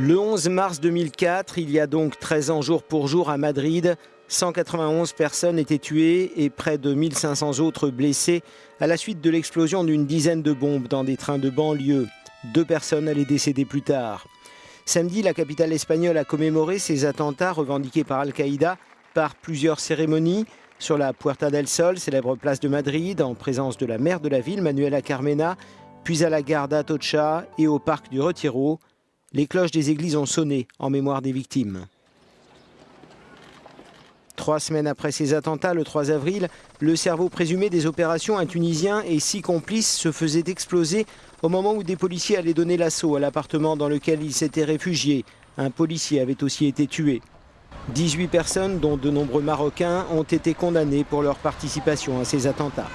Le 11 mars 2004, il y a donc 13 ans jour pour jour à Madrid, 191 personnes étaient tuées et près de 1500 autres blessées à la suite de l'explosion d'une dizaine de bombes dans des trains de banlieue. Deux personnes allaient décéder plus tard. Samedi, la capitale espagnole a commémoré ces attentats revendiqués par Al-Qaïda par plusieurs cérémonies sur la Puerta del Sol, célèbre place de Madrid, en présence de la maire de la ville, Manuela Carmena, puis à la gare d'Atocha et au parc du Retiro. Les cloches des églises ont sonné en mémoire des victimes. Trois semaines après ces attentats, le 3 avril, le cerveau présumé des opérations, un Tunisien et six complices, se faisait exploser au moment où des policiers allaient donner l'assaut à l'appartement dans lequel ils s'étaient réfugiés. Un policier avait aussi été tué. 18 personnes, dont de nombreux Marocains, ont été condamnées pour leur participation à ces attentats.